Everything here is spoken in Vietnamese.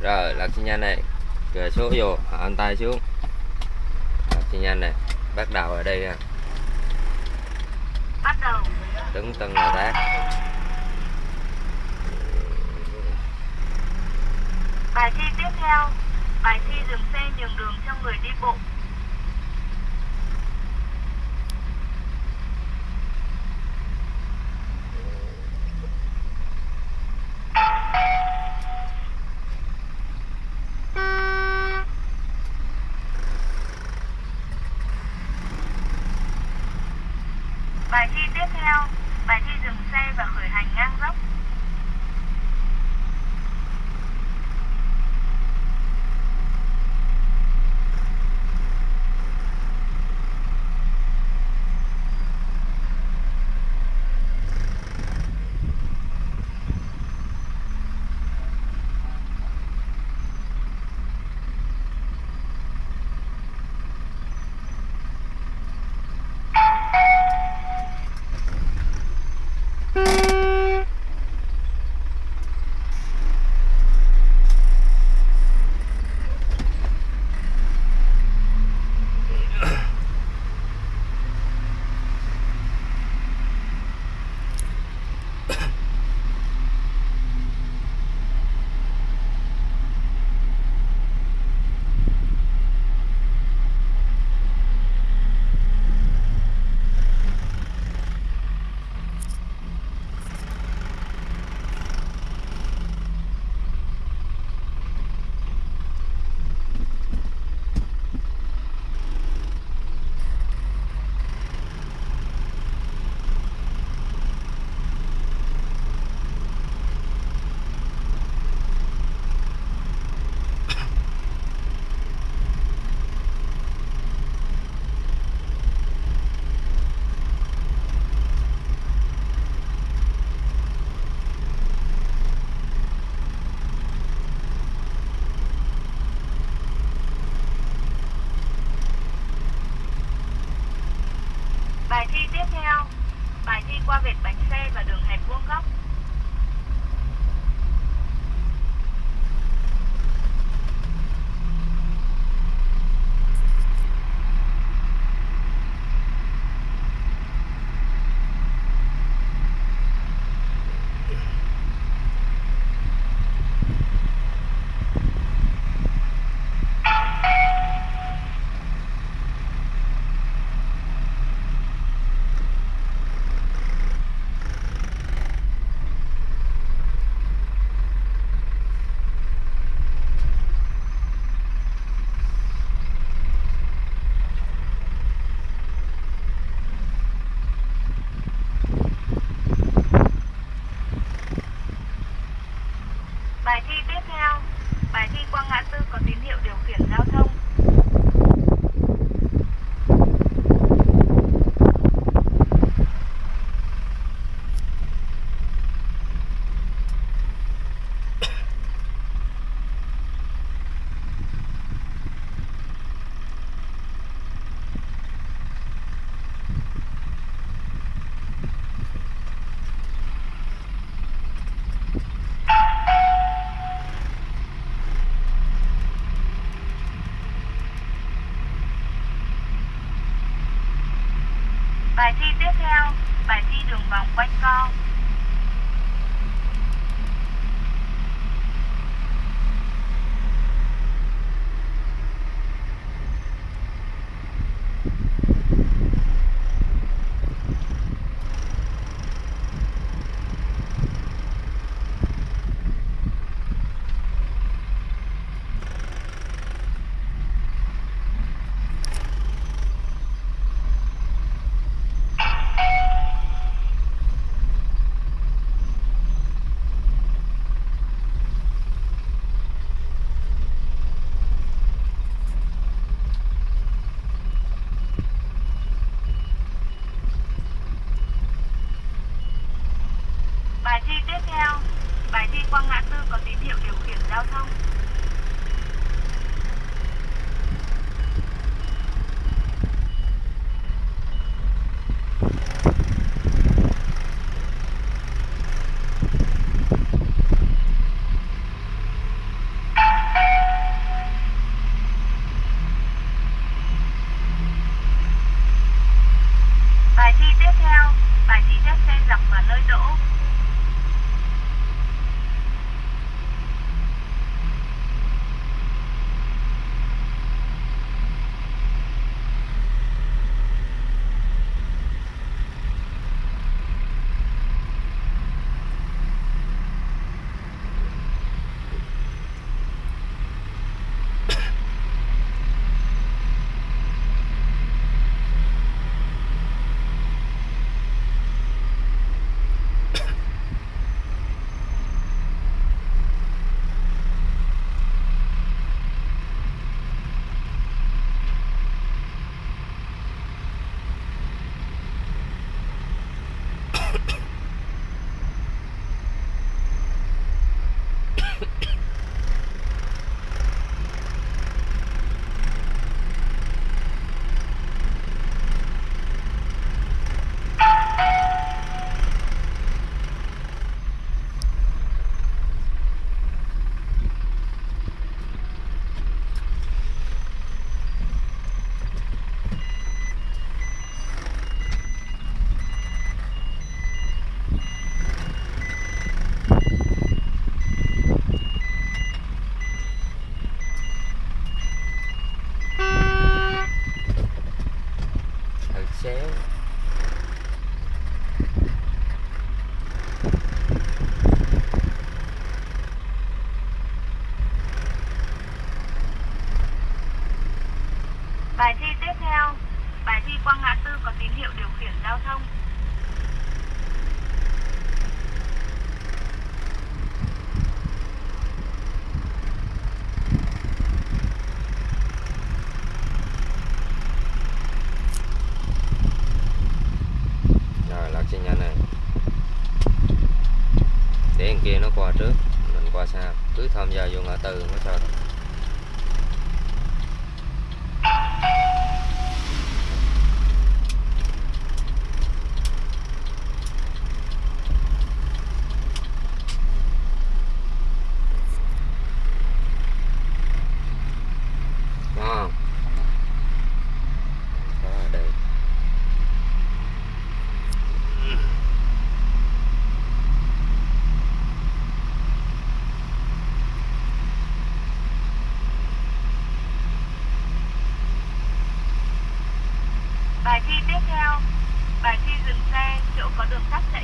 rồi lật xi nhanh này. Rồi số vô anh tay xuống. Lật xi nhanh này. Bắt đầu ở đây ha bắt đầu. Đứng từng là tác bài thi tiếp theo. Bài thi dừng xe nhường đường cho người đi bộ xe và đường hẹp vuông góc. Bài thi tiếp theo, bài thi đường vòng quanh co. now. Từ gia sao tư nó sao đâu. Có không? Có ở đây. Bài thi tiếp theo. Bài thi dừng và được các xe